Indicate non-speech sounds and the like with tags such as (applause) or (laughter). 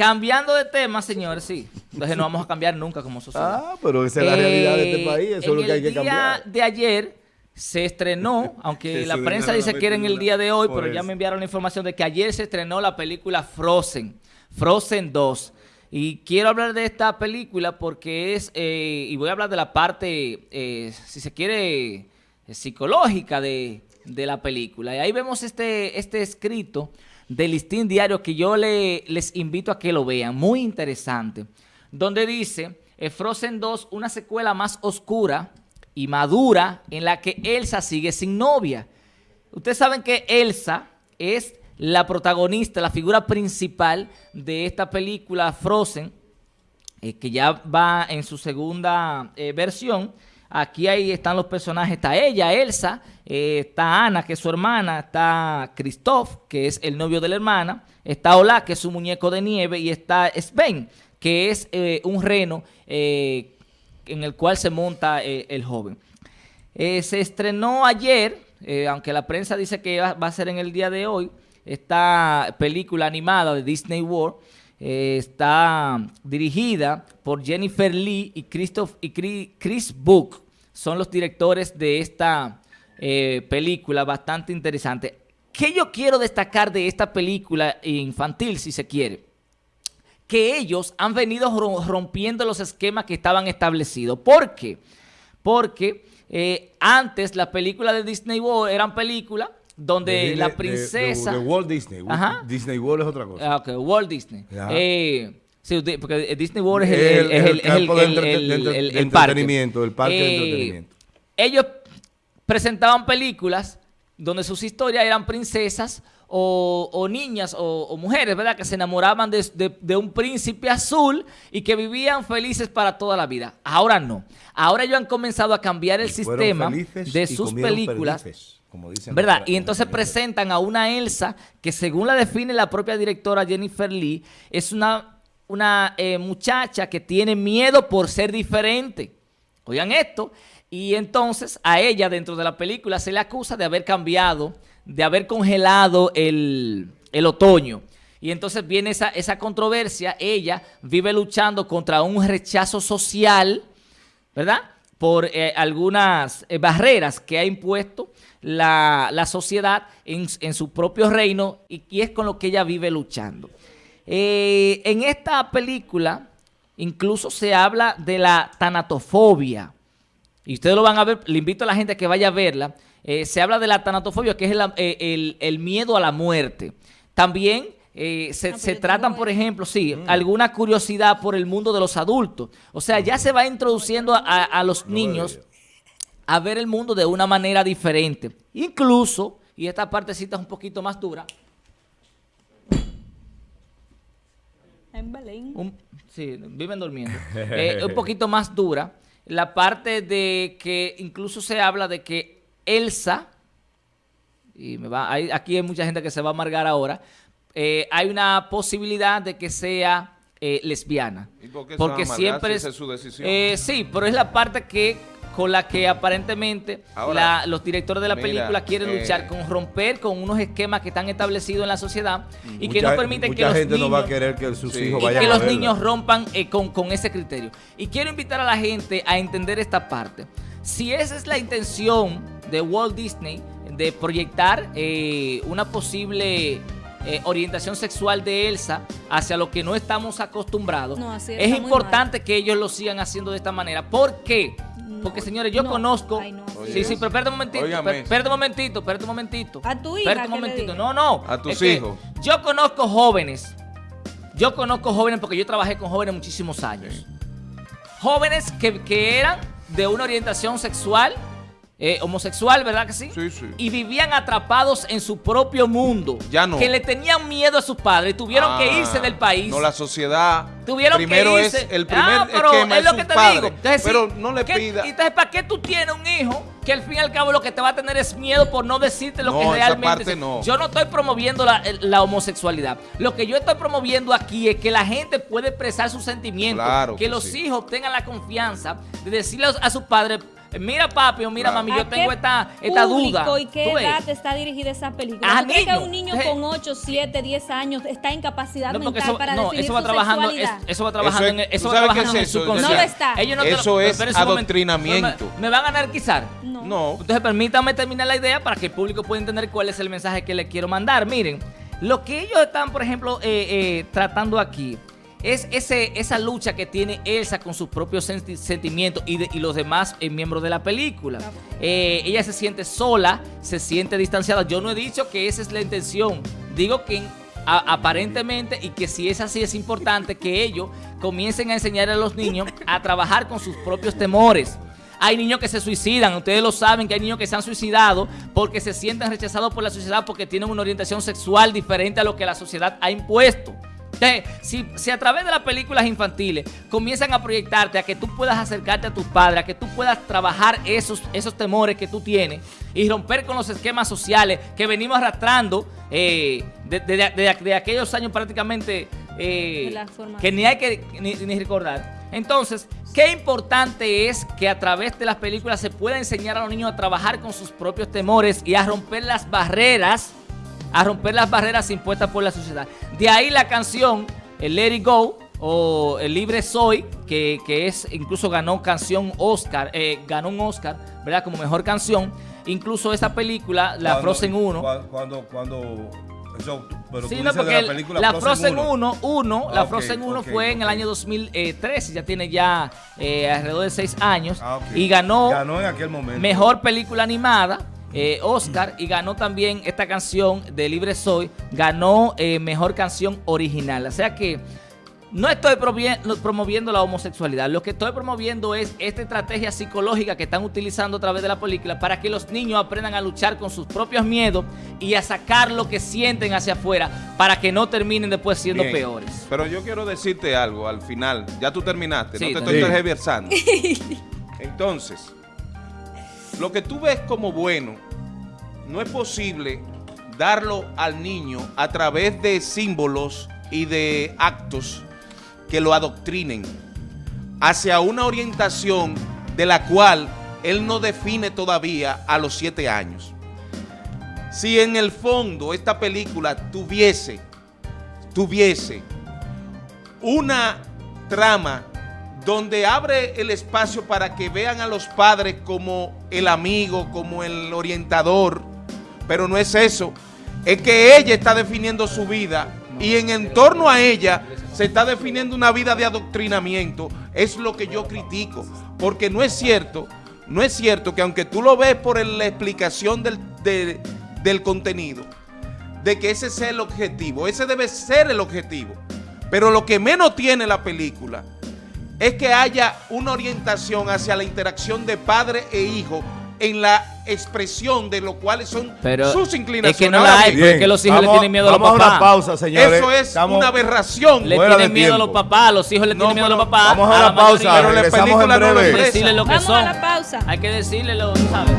cambiando de tema, señores, sí. Entonces no vamos a cambiar nunca como sociedad. Ah, pero esa es la realidad de este Eh, país, eso es lo que hay que cambiar. El día de ayer se estrenó, (laughs) aunque Que la prensa dice la que era en el día de hoy, pero ya me enviaron la información de que ayer se estrenó la película Frozen, Frozen 2. Y quiero hablar de esta película porque es, eh, y voy a hablar de la parte, eh, si se quiere, psicológica de, de la película. Y ahí vemos este, este escrito del listín diario que yo le, les invito a que lo vean, muy interesante, donde dice, eh, Frozen 2, una secuela más oscura y madura en la que Elsa sigue sin novia. Ustedes saben que Elsa es la protagonista, la figura principal de esta película Frozen, eh, que ya va en su segunda eh, versión. Aquí ahí están los personajes, está ella, Elsa, eh, está Ana, que es su hermana, está Christoph, que es el novio de la hermana, está Ola, que es su muñeco de nieve, y está Sven, que es eh, un reno eh, en el cual se monta el joven. Se estrenó ayer, aunque la prensa dice que va, a ser en el día de hoy, esta película animada de Disney World. está dirigida por Jennifer Lee y, Christoph, y Chris Book. Son los directores de esta eh, película bastante interesante. ¿Qué yo quiero destacar de esta película infantil, si se quiere? que ellos han venido ro- rompiendo los esquemas que estaban establecidos. ¿Por qué? Porque eh, antes las películas de Disney World eran películas donde De la princesa... De, de Walt Disney. Ajá. Disney World es otra cosa. Ah, ok, Walt Disney. Eh, sí, porque Disney World es el, El- el- parque. entretenimiento, el parque de Eh, entretenimiento. Ellos presentaban películas donde sus historias eran princesas o, o niñas o, o mujeres, ¿verdad? Que se enamoraban de, de- de un príncipe azul y que vivían felices para toda la vida. Ahora no. Ahora ellos han comenzado a cambiar el sistema de sus películas. perdices, como dicen ¿Verdad? los- Y entonces presentan a una Elsa que según la define la propia directora Jennifer Lee, es una, una eh, muchacha que tiene miedo por ser diferente. Oigan esto. Y entonces a ella dentro de la película se le acusa de haber cambiado, de haber congelado el, el otoño. Y entonces viene esa, esa controversia. Ella vive luchando contra un rechazo social ¿verdad? Por eh, algunas eh, barreras que ha impuesto la, la sociedad en, en su propio reino y, y es con lo que ella vive luchando. Eh, en esta película incluso se habla de la tanatofobia. Y ustedes lo van a ver, le invito a la gente a que vaya a verla. Eh, se habla de la tanatofobia, que es el, eh, el- el miedo a la muerte. También eh, se, Ah, se tratan, por ejemplo, sí, Mm. alguna curiosidad por el mundo de los adultos. O sea, ya se va introduciendo a, los No niños a ver el mundo de una manera diferente. Incluso, y esta partecita es un poquito más dura, En Belén. un- sí, viven durmiendo, (laughs) Eh, un poquito más dura, la parte de que incluso se habla de que Elsa, y me va, hay- aquí hay mucha gente que se va a amargar ahora, eh, hay una posibilidad de que sea eh, lesbiana. ¿Y por qué se Porque va a amargar siempre si esa es su decisión? eh, sí, pero es la parte que con la que aparentemente Ahora, la- los directores de la mira, película quieren eh, luchar con romper con unos esquemas que están establecidos en la sociedad y que no permiten que los gente niños no va a querer que sus Sí. hijos y vayan que a los verla. niños rompan eh, con, con ese criterio. Y quiero invitar a la gente a entender esta parte. Si esa es la intención de Walt Disney de proyectar eh, una posible eh, orientación sexual de Elsa hacia lo que no estamos acostumbrados, No, así es muy importante que ellos lo sigan haciendo de esta manera. ¿Por qué? Porque señores, yo no. conozco... Ay, no. Sí, sí, pero espérate un momentito, espérate un momentito, espérate un momentito. A tu hija, Espérate un ¿qué le momentito. No, no. A tus hijos. Yo conozco jóvenes. Yo conozco jóvenes porque yo trabajé con jóvenes muchísimos años. Jóvenes que, que eran de una orientación sexual, eh, homosexual, ¿verdad que sí? Sí, sí. Y vivían atrapados en su propio mundo. Ya no. Que le tenían miedo a sus padres. Tuvieron que Ah, irse del país. No, la sociedad. Tuvieron primero que irse. es el primer Ah, pero esquema es lo que te padre. digo. Entonces, pero sí, no le ¿qué- pida. Entonces, ¿para qué tú tienes un hijo que al fin y al cabo lo que te va a tener es miedo por no decirte lo No, que esa realmente parte es? no. Yo no estoy promoviendo la, la homosexualidad. Lo que yo estoy promoviendo aquí es que la gente puede expresar sus sentimientos. Claro que que los sí. hijos tengan la confianza de decirle a sus padres mira papi o mira mami, yo ¿A tengo esta, esta duda. ¿Y qué ¿Tú ves? edad está dirigida esa película? A ¿Tú crees que un niño Eh. con 8, 7, 10 años está en capacidad No, mental eso, para no, definir eso va su trabajando, es- eso va trabajando, Eso en, es- eso ¿tú va trabajando en su eso? No lo está. Ellos no Eso es momento. adoctrinamiento. Me, me van a anarquizar. No. No. Entonces permítanme terminar la idea para que el público pueda entender cuál es el mensaje que le quiero mandar. Miren, lo que ellos están, por ejemplo, eh, eh, tratando aquí es ese, esa lucha que tiene Elsa con sus propios senti- sentimientos y, de- y los demás eh, miembros de la película. Eh, ella se siente sola, se siente distanciada. Yo no he dicho que esa es la intención. Digo que a- aparentemente y que si es así es importante que ellos comiencen a enseñar a los niños a trabajar con sus propios temores. Hay niños que se suicidan, ustedes lo saben que hay niños que se han suicidado porque se sienten rechazados por la sociedad porque tienen una orientación sexual diferente a lo que la sociedad ha impuesto. Entonces, si, si a través de las películas infantiles comienzan a proyectarte a que tú puedas acercarte a tus padres, a que tú puedas trabajar esos, esos temores que tú tienes y romper con los esquemas sociales que venimos arrastrando eh, de, de- de- de aquellos años prácticamente eh, que ni hay que ni, ni recordar. Entonces, qué importante es que a través de las películas se pueda enseñar a los niños a trabajar con sus propios temores y a romper las barreras, a romper las barreras impuestas por la sociedad. De ahí la canción, el Let It Go o el Libre Soy, que, que es incluso ganó canción Oscar, eh, ganó un Oscar, ¿verdad? Como mejor canción. Incluso esa película, la Cuando- Frozen 1. cua- Cuando, cuando, eso, pero Sí, no, porque de la película la Frozen 1, 1, Ah, la ok, Frozen 1 ok, fue en el año 2013, ya tiene ya eh, alrededor de 6 años Ah, y ganó, Ganó en aquel momento. mejor película animada, eh, Oscar, y ganó también esta canción de Libre Soy, ganó eh, mejor canción original. O sea que no estoy promoviendo la homosexualidad, lo que estoy promoviendo es esta estrategia psicológica que están utilizando a través de la película para que los niños aprendan a luchar con sus propios miedos y a sacar lo que sienten hacia afuera para que no terminen después siendo Bien. peores. Pero yo quiero decirte algo al final. Ya tú terminaste, Sí, no te terminé. estoy tergiversando. (laughs) Entonces, lo que tú ves como bueno, no es posible darlo al niño a través de símbolos y de actos que lo adoctrinen hacia una orientación de la cual él no define todavía a los siete años. Si en el fondo esta película tuviese, tuviese una trama donde abre el espacio para que vean a los padres como el amigo, como el orientador, pero no es eso, es que ella está definiendo su vida y en torno a ella se está definiendo una vida de adoctrinamiento, es lo que yo critico, porque no es cierto, no es cierto que aunque tú lo ves por la explicación del, de- del contenido, de que ese sea el objetivo, ese debe ser el objetivo, pero lo que menos tiene la película es que haya una orientación hacia la interacción de padre e hijo en la expresión de lo cuales son Pero sus es inclinaciones. que no la hay, bien, porque que los hijos le vamos- tienen miedo a los vamos papás. una pausa, señores. eso es Estamos- una aberración. Le tienen miedo a los papás, los hijos le No, tienen miedo a los papás. vamos a la la pausa, mayoría. Pero la regresamos en película no lo decirle lo que Vamos son. a la pausa. Hay que decirle lo, ¿sabes?